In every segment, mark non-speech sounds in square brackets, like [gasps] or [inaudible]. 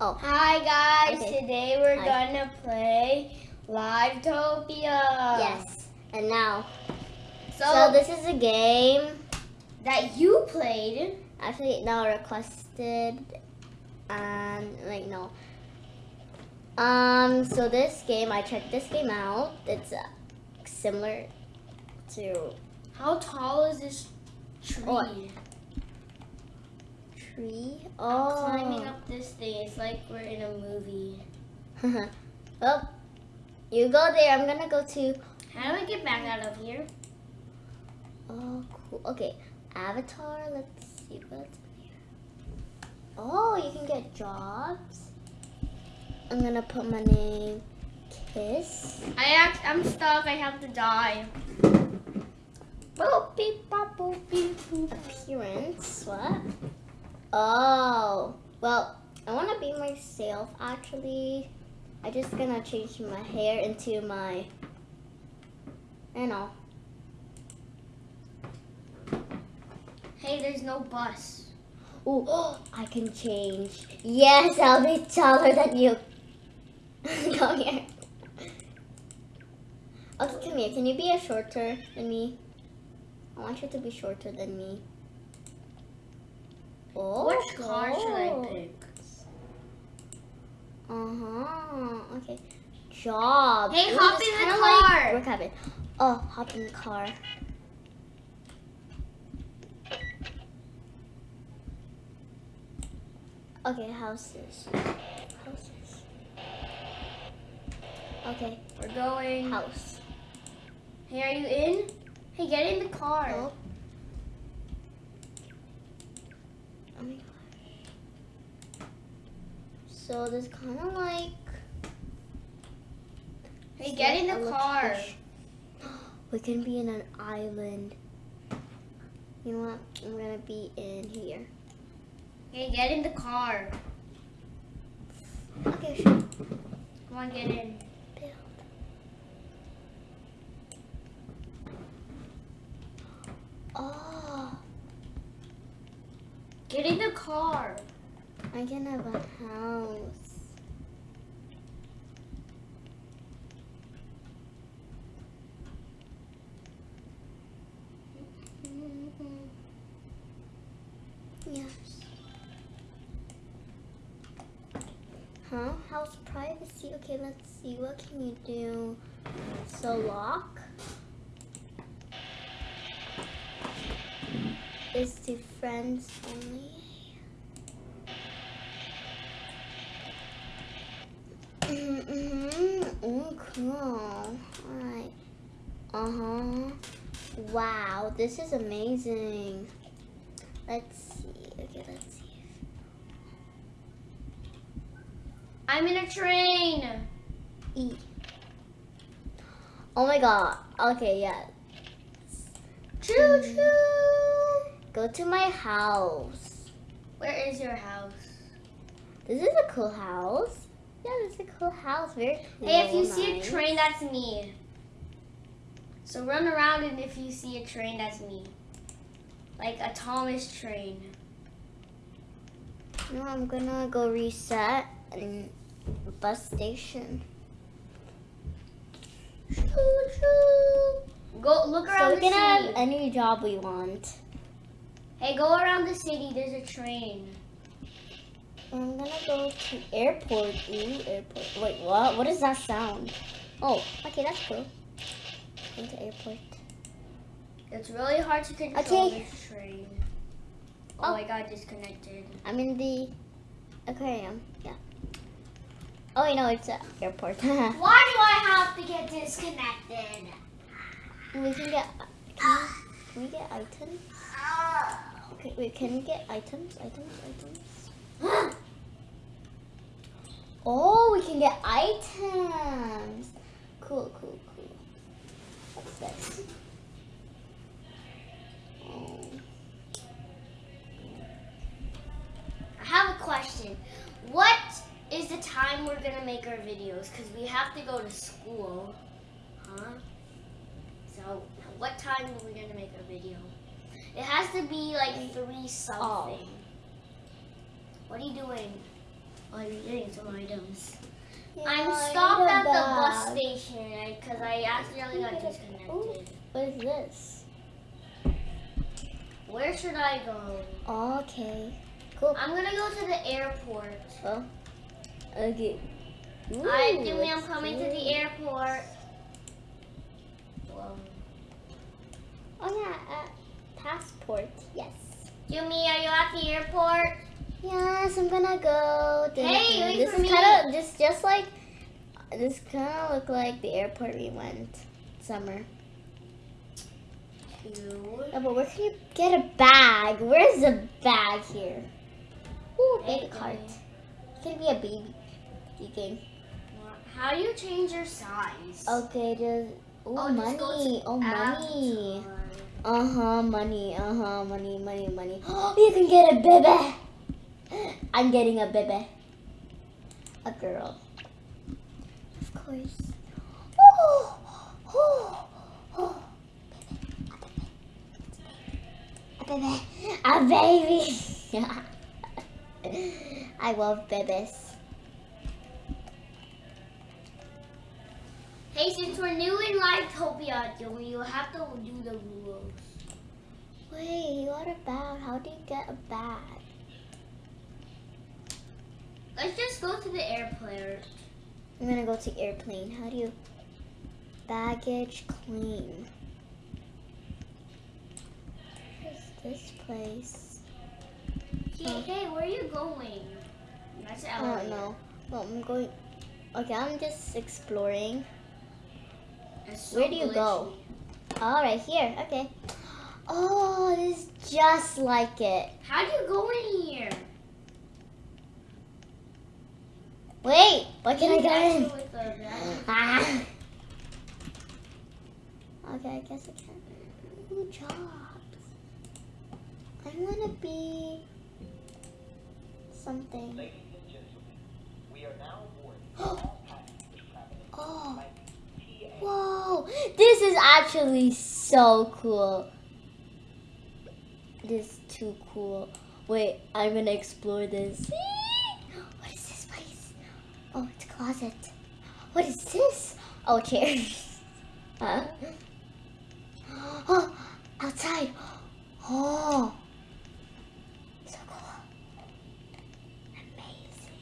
Oh. Hi guys, Okay. today we're Hi. gonna play Livetopia. Yes. And now, So, so this is a game. that you played. Actually, now requested, and like no. Um. So this game, I checked this game out. It's uh, similar to How tall is this tree? What? Tree. I'm Oh. climbing up this thing. It's like we're in a movie. well, [laughs] oh, you go there. I'm gonna go to. How do I get back out of here? Oh, cool. Okay, Avatar. Let's see what's here. Oh, you can get jobs. I'm gonna put my name, Kiss. I act, I'm stuck. I have to die. Boop beep bop boop beep boop. Appearance. What? Oh, well, I want to be myself. Actually, I just gonna change my hair into my. you know. Hey, there's no bus. Ooh, [gasps] I can change. Yes, I'll be taller than you. [laughs] come here. Okay, come here. Can you be a shorter than me? I want you to be shorter than me. Oh, Which car should I pick? Uh huh. Okay. Job. Hey, Ooh, hop in the like car. work habit. Oh, hop in the car. Okay, houses. Houses. Okay, We're going. house. Hey, are you in? Hey, get in the car. Oh. Oh my gosh. So there's kind of like. Hey, get in the car. [gasps] We can be in an island. You know what? I'm gonna be in here. Hey, get in the car. Okay, sure. Come on, get in. Build. Oh, [gasps] Get in the car. I can have a house. Yes. Huh? House privacy. Okay, let's see. What can you do? So lock is to friends only. Oh, cool. Alright. Uh-huh. Wow, this is amazing. Let's see. Okay, let's see. I'm in a train. E. Oh my god. Okay, yeah. Choo Mm. choo. Go to my house. Where is your house? This is a cool house. Yeah, this is a cool house. Very cool. Hey, if you see a train, that's me. So run around, and if you see a train, that's me. Like a Thomas train. No, I'm gonna go reset and bus station. Choo choo. Go look around So we can have any job we want. Hey, go around the city. There's a train. I'm gonna go to airport. Ooh, airport. Wait, what? What does that sound? Oh, okay, that's cool. Going to airport. It's really hard to control Okay. this train. Oh, Oh. I got disconnected. I'm in the aquarium. Yeah. Oh, wait, no, it's an airport. [laughs] Why do I have to get disconnected? We can get. Can we, can we get items? Ah. Okay, wait, can we get items? Items? Items? Oh, we can get items. Cool, cool, cool. What's this? Oh. I have a question. What is the time we're gonna make our videos? Because we have to go to school. Huh? So, what time are we gonna make our video? It has to be like mm. three oh. something. What are you doing? Oh, you're getting some items. Yeah, I'm I stopped at the bus station because I accidentally got disconnected. What is this? Where should I go? Okay. Cool. I'm gonna go to the airport. Oh. Okay. Hi, Ooh, Jimmy, I'm what's coming to the airport. Whoa. Oh yeah, uh, passport. Yes. Jimmy, are you at the airport? Yes, I'm gonna go. Hey, wait this for is kind of just just like this kind of look like the airport we went summer. Two. Yeah, but where can you get a bag? Where's the bag here? Ooh, Hey, baby cart. Jimmy. It's gonna be a baby. You think? How do you change your size? Okay, just ooh, Oh, just money. to Oh, money. avatar. Uh huh, money. Uh huh, money, money, money. [gasps] you can get a baby. I'm getting a baby. A girl. Of course. Oh, oh, oh. A baby. A baby. A baby. I love babies. Hey, since we're new in Livetopia, Joey, you have to do the rules. Wait, what about how do you get a bag? Let's just go to the airport. I'm gonna go to airplane. How do you baggage claim? This place? Hey, oh. hey, where are you going? That's I don't know. Well, I'm going. Okay, I'm just exploring. So Where do you go? Oh, right here. Okay. Oh, this is just like it. How do you go in here? Wait, what can I get in? Actually with the bag. Ah. Okay, I guess I can. Ooh, jobs. I wanna be something. Ladies and gentlemen, we are now aboard [gasps] all Oh, whoa! This is actually so cool. This is too cool. Wait, I'm gonna explore this. What is this place? Oh, it's a closet. What is this? Oh, chairs. [laughs] Huh? Oh, outside. Oh, so cool. Amazing.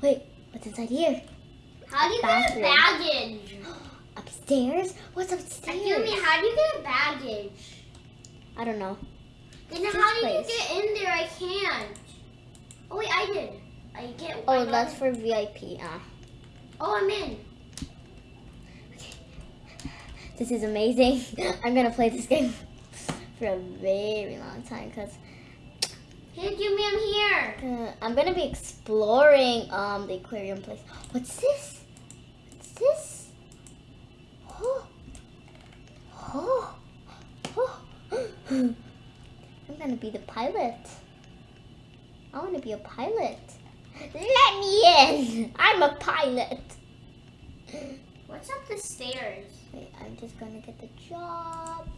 Wait, what's inside here? How do you get a baggage? [gasps] Upstairs? What's upstairs? Me, how do you get a baggage? I don't know. Then how do you get in there? I can't. Oh wait, I did. I get. Oh, that's for VIP. Ah, Oh, I'm in. Okay. this is amazing. [laughs] I'm gonna play this game [laughs] for a very long time because Hey, Jimmy, I'm here. uh, I'm gonna be exploring um the aquarium place. What's this? What's this? Oh, oh, oh. I'm gonna be the pilot. I want to be a pilot. Let me in. I'm a pilot. What's up the stairs? Wait, I'm just gonna get the job.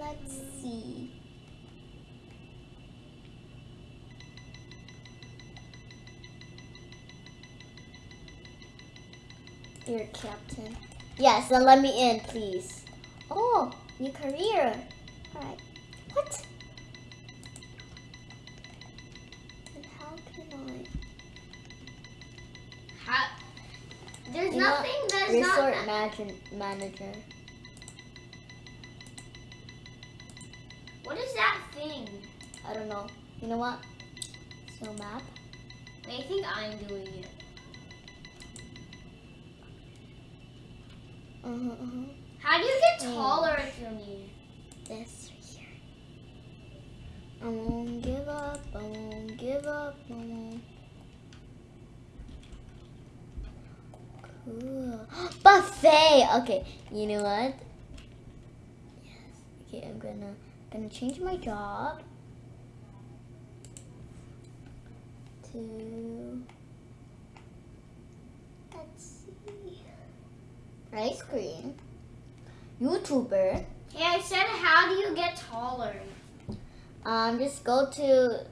Let's see. Dear Captain. Yes, then let me in, please. Oh, new career. Alright. What? There's You know, nothing that's Resort not. manager. manager. What is that thing? I don't know. You know what? So map. I think I'm doing it. Uh-huh, uh-huh. How do you get Hmm. taller, Jimmy? This right here. I won't give up. I won't give up. I won't. [gasps] Buffet. Okay. You know what? Yes. Okay. I'm gonna gonna change my job to. Let's see. Ice cream. YouTuber. Hey, I said, how do you get taller? Um, just go to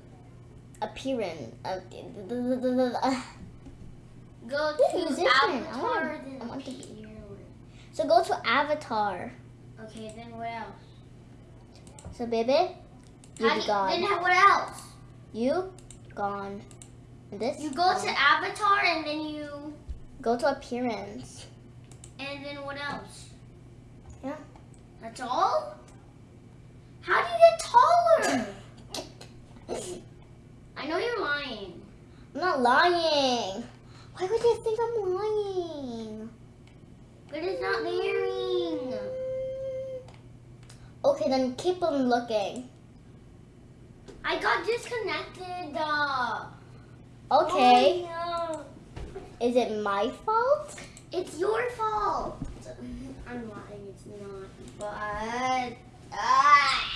appearance. Uh, [laughs] Go to musician, I Avatar, want- then I want to be- appear. So go to Avatar. Okay, then what else? So baby, you How be do you- gone. Then what else? You gone. And this You go gone. to Avatar and then you, go to appearance. and then what else? Yeah. That's all? How do you get taller? [laughs] I know you're lying. I'm not lying. Why would you think I'm lying? But it's not bearing. Okay, then keep on looking. I got disconnected. Uh, Okay. oh, no. Is it my fault? It's your fault. I'm lying. It's not. But. Ah.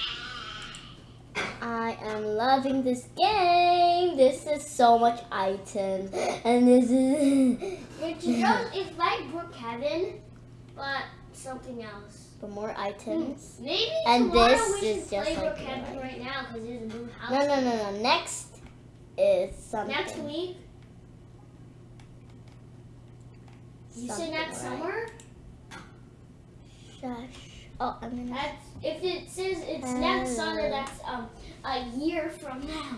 I am loving this game. This is so much items. And this is It's just, it's like Brookhaven, but something else. for more items. Maybe And this we should is play just like right now because there's a new house. No, no, no, no. Next is something. Next week. You said next right? summer? Shush. Oh, I'm gonna. That's if it says it's next summer. That's um a year from now.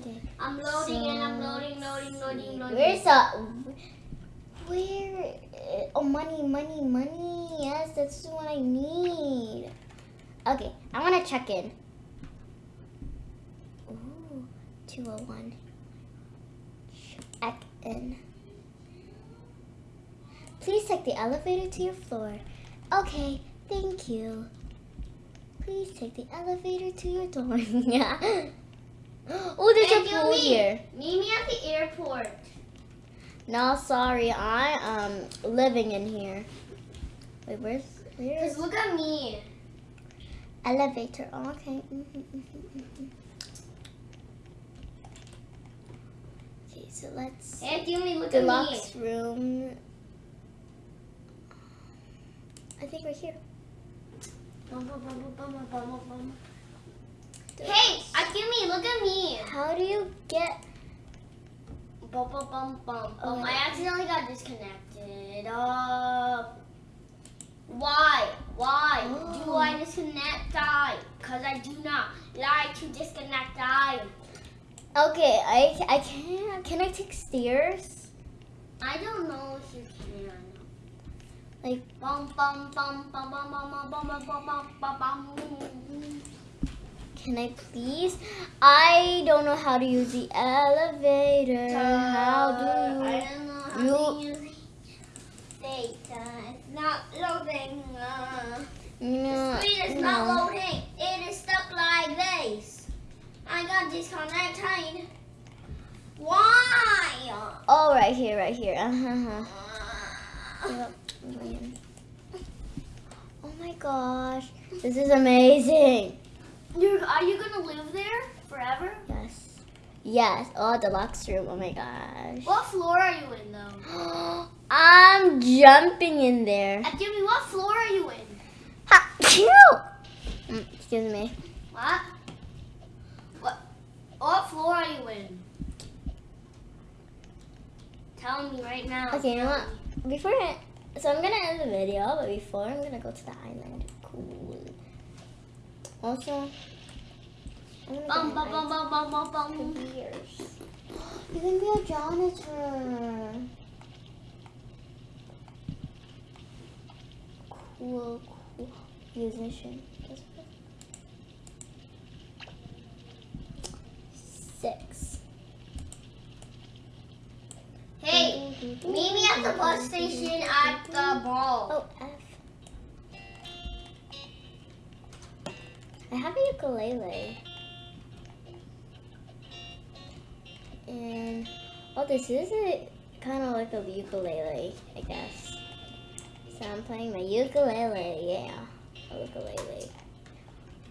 Okay. I'm loading and I'm loading, loading, loading, loading. Where's the? Where? uh, Oh, money, money, money. Yes, that's what I need. Okay, I want to check in. Ooh, 201. Check in. Please take the elevator to your floor. Okay, thank you. Please take the elevator to your door. [laughs] yeah. [gasps] Oh, there's Thank a pool me. here. Meet me at the airport. No, sorry, I am living in here. Wait, where's where's Cause look at me. elevator? Oh, okay. Mhm, mhm, mhm. Okay, so let's Hey, Jimmy, look at me. deluxe room. I think we're here. Bum, bum, bum. Hey, Akimi, look at me. How do you get? Bum, bum, bum, bum, Oh bum. I accidentally got disconnected. Uh, why? Why do Oh. I disconnect? Die? Cause I do not like to disconnect. Die. Okay, I I can can I take stairs? I don't know if you can. Like Bum bum bum bum bum bum bum bum bum bum bum bum. Can I please? I don't know how to use the elevator. how do I you? don't know how you- to use uh, it's not loading. Uh, No, screen is no. not loading. It is stuck like this. I got disconnected. Why? Oh, right here, right here. Uh-huh. Uh, Yep. Oh my gosh, this is amazing. You're, are you gonna live there forever? Yes, yes. Oh, deluxe room. Oh my gosh. What floor are you in though? [gasps] I'm jumping in there. Uh, Jimmy, what floor are you in? Ha! Mm, excuse me. What? What? What floor are you in? Tell me right now. Okay, you know what? Before I, so I'm gonna end the video, but before I'm gonna go to the island. Cool. Also, Bum bum bum bum bum bum bum. beers. You can be a janitor. Cool, cool musician. Six. Hey, meet me at the bus station at the mall. Oh, I have a ukulele. And, oh, this is a kind of like a ukulele, I guess. So I'm playing my ukulele, yeah. A ukulele.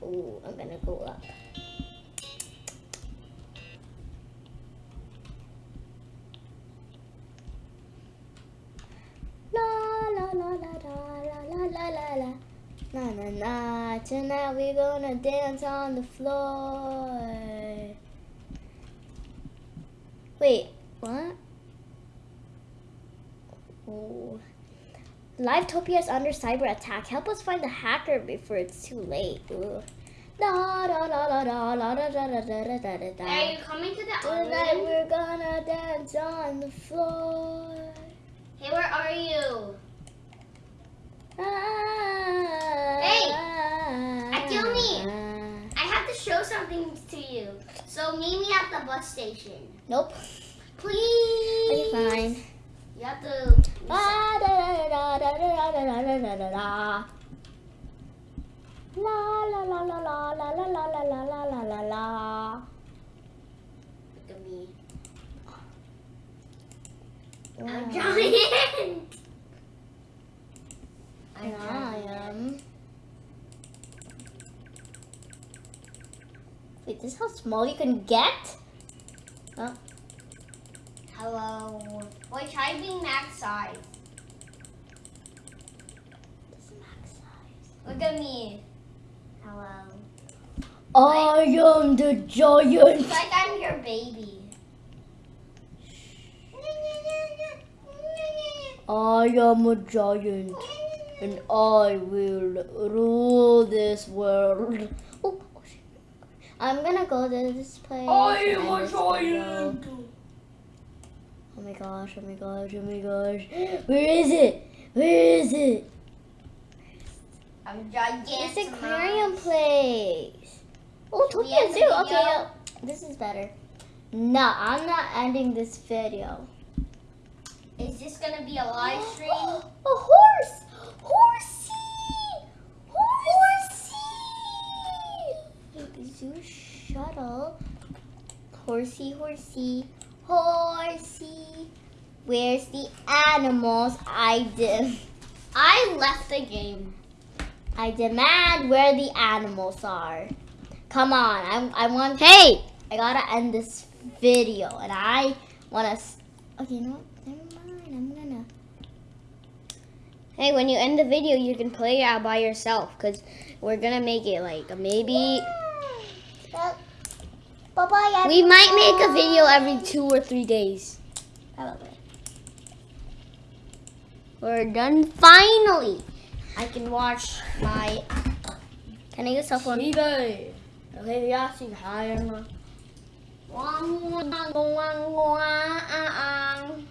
Ooh, I'm gonna go up. Na na na, tonight we're gonna dance on the floor. Wait, what? Oh. Livetopia is under cyber attack. Help us find the hacker before it's too late. Ooh. Are you coming to the island? Tonight we're gonna dance on the floor. Hey, where are you? Ah. Show something to you. So meet me at the bus station. Nope. Please. Okay, fine. You have to. La da da da da da da da da da da da. La la la la la la la la la la la la la la. Look at me. I'm giant. I am. Wait, this is how small you can get? Hello. Boy, try being max size. This is max size. Look at me. Hello. I am the giant. It's like I'm your baby. I am a giant. And I will rule this world. Shit. I'm gonna go to this place. and this video. Oh my gosh, oh my gosh, oh my gosh. Where is it? Where is it? I'm giant. This aquarium place. Oh, Tokyo end the Zoo. Okay, video? yeah. this is better. No, I'm not ending this video. Is this gonna be a live [gasps] stream? A horse! Horsey! Shuttle. Horsey, horsey, horsey. Where's the animals? I did? I left the game. I demand where the animals are. Come on, I, I want. Hey, I gotta end this video, and I wanna. Okay, you know what? Never mind. I'm gonna. Hey, when you end the video, you can play it out by yourself because we're gonna make it like maybe. Bye bye. We might make a video every two or three days. Probably. We're done finally. I can watch my. Can I use cell phone? Okay, yeah, see hi. Wang wang wang wang.